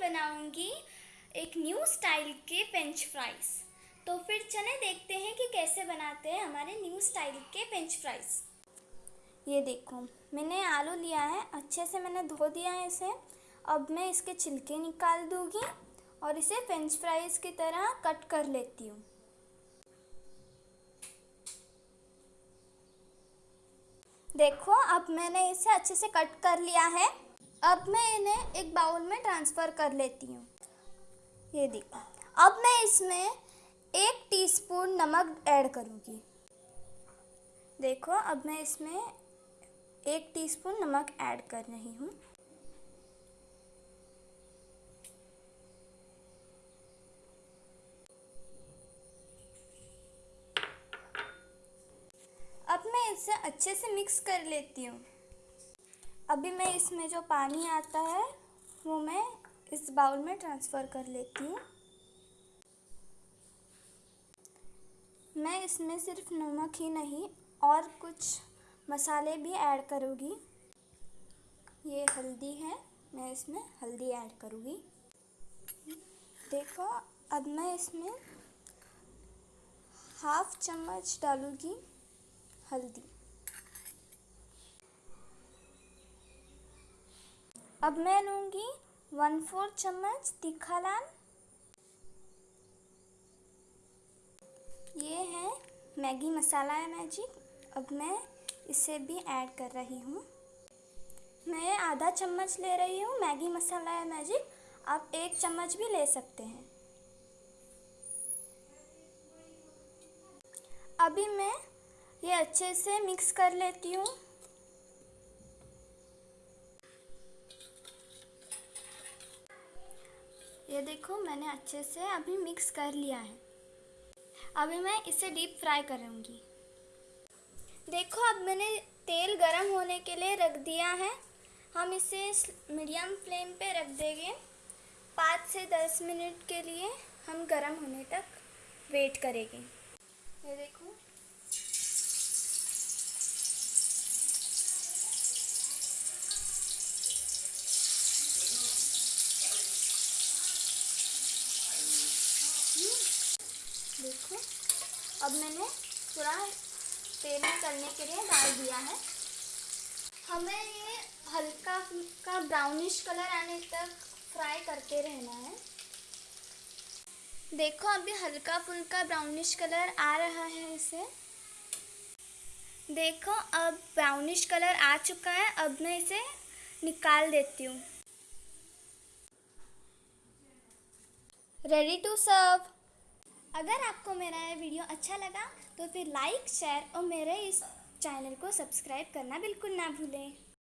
बनाऊँगी एक new style के फ्रेंच फ्राइज़ तो फिर चले देखते हैं कि कैसे बनाते हैं हमारे न्यू स्टाइल के फ्रेंच फ्राइज़ ये देखो, मैंने आलू लिया है, अच्छे से मैंने धो दिया है इसे. अब मैं इसके छिलके निकाल दूँगी और इसे फ्रेंच फ्राइज़ की तरह कट कर लेती हूँ. देखो, अब मैंने इसे अच्छे से कट कर लिया है. अब मैं इन्हें एक बाउल में ट्रांसफ़र कर लेती हूँ। ये देखो। अब मैं इसमें एक टीस्पून नमक ऐड करूँगी। देखो, अब मैं इसमें एक टीस्पून नमक ऐड कर रही हूँ। अब मैं इसे अच्छे से मिक्स कर लेती हूँ। अभी मैं इसमें जो पानी आता है, वो मैं इस बाउल में ट्रांसफ़र कर लेती हूँ। मैं इसमें सिर्फ़ नमक ही नहीं, और कुछ मसाले भी ऐड करूँगी। ये हल्दी है, मैं इसमें हल्दी ऐड करूँगी। देखो, अब मैं इसमें हाफ़ चम्मच डालूँगी हल्दी। अब मैं लूँगी वन फोर चम्मच तीखा लाल। ये है मैगी मसाला है मैजिक अब मैं इसे भी ऐड कर रही हूँ। मैं आधा चम्मच ले रही हूँ मैगी मसाला है मैजिक आप एक चम्मच भी ले सकते हैं। अभी मैं ये अच्छे से मिक्स कर लेती हूँ। ये देखो, मैंने अच्छे से अभी मिक्स कर लिया है। अभी मैं इसे डीप फ्राई करूँगी। देखो, अब मैंने तेल गरम होने के लिए रख दिया है। हम इसे मीडियम फ्लेम पे रख देंगे। पाँच से दस मिनट के लिए हम गरम होने तक वेट करेंगे। ये देखो। देखो अब मैंने थोड़ा तेल निकलने के लिए डाल दिया है। हमें ये हल्का फुल्का ब्राउनिश कलर आने तक फ्राई करते रहना है। देखो, अभी हल्का फुल्का ब्राउनिश कलर आ रहा है इसे। देखो, अब ब्राउनिश कलर आ चुका है। अब मैं इसे निकाल देती हूँ। रेडी टू सर्व अगर आपको मेरा ये वीडियो अच्छा लगा तो फिर लाइक शेयर और मेरे इस चैनल को सब्सक्राइब करना बिल्कुल ना भूलें।